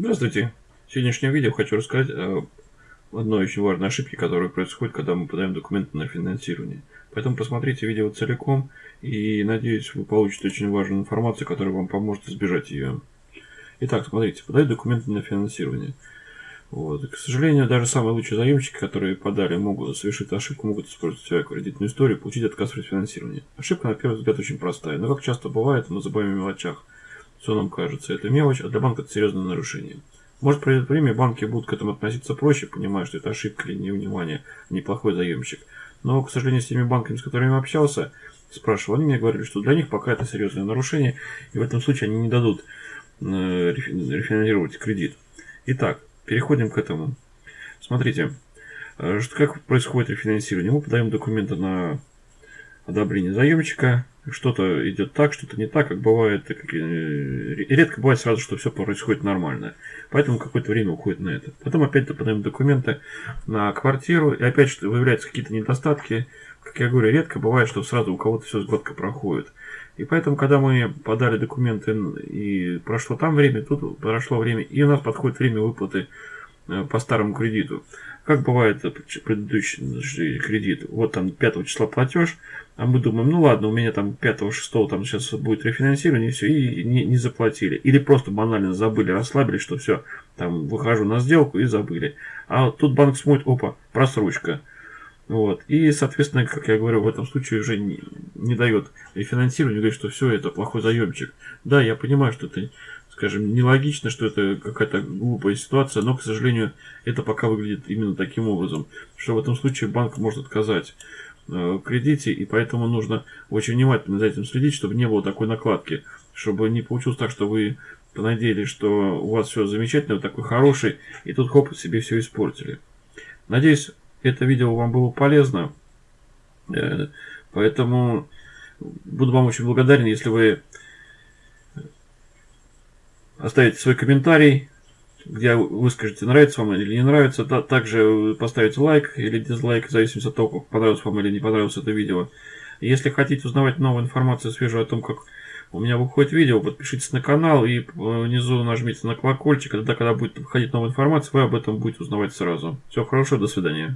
Здравствуйте. В сегодняшнем видео хочу рассказать о одной очень важной ошибке, которая происходит, когда мы подаем документы на финансирование. Поэтому посмотрите видео целиком и надеюсь вы получите очень важную информацию, которая вам поможет избежать ее. Итак, смотрите, подать документы на финансирование. Вот. к сожалению, даже самые лучшие заемщики, которые подали, могут совершить ошибку, могут использовать свою кредитную историю, получить отказ при финансировании. Ошибка, на первый взгляд, очень простая, но как часто бывает, мы забываем о мелочах. Все нам кажется, это мелочь, а для банка это серьезное нарушение. Может пройдет время, банки будут к этому относиться проще, понимая, что это ошибка или невнимание, а неплохой заемщик. Но, к сожалению, с теми банками, с которыми общался, спрашивал, они мне говорили, что для них пока это серьезное нарушение, и в этом случае они не дадут э, рефинансировать кредит. Итак, переходим к этому. Смотрите, э, как происходит рефинансирование. Мы подаем документы на одобрение заемщика, что-то идет так, что-то не так, как бывает, как, э, редко бывает сразу, что все происходит нормально. Поэтому какое-то время уходит на это. Потом опять подаем документы на квартиру, и опять что выявляются какие-то недостатки. Как я говорю, редко бывает, что сразу у кого-то все гладко проходит. И поэтому, когда мы подали документы и прошло там время, тут прошло время, и у нас подходит время выплаты по старому кредиту. Как бывает предыдущий кредит, вот там 5 числа платеж, а мы думаем, ну ладно, у меня там 5-6 там сейчас будет рефинансирование, и все, и не, не заплатили. Или просто банально забыли, расслабились, что все, там выхожу на сделку и забыли. А тут банк смотрит, опа, просрочка. Вот. И, соответственно, как я говорю, в этом случае уже не, не дает рефинансирование, говорит, что все, это плохой заемщик. Да, я понимаю, что это, скажем, нелогично, что это какая-то глупая ситуация, но, к сожалению, это пока выглядит именно таким образом, что в этом случае банк может отказать. Э, кредите, и поэтому нужно очень внимательно за этим следить, чтобы не было такой накладки, чтобы не получилось так, что вы понадеялись, что у вас все замечательно, вы такой хороший, и тут хоп, себе все испортили. Надеюсь, это видео вам было полезно, э, поэтому буду вам очень благодарен, если вы оставите свой комментарий, где вы скажете, нравится вам или не нравится. Также поставите лайк или дизлайк, в зависимости от того, как понравилось вам или не понравилось это видео. Если хотите узнавать новую информацию свежую о том, как у меня выходит видео, подпишитесь на канал и внизу нажмите на колокольчик. Тогда, когда будет выходить новая информация, вы об этом будете узнавать сразу. Всего хорошего, до свидания.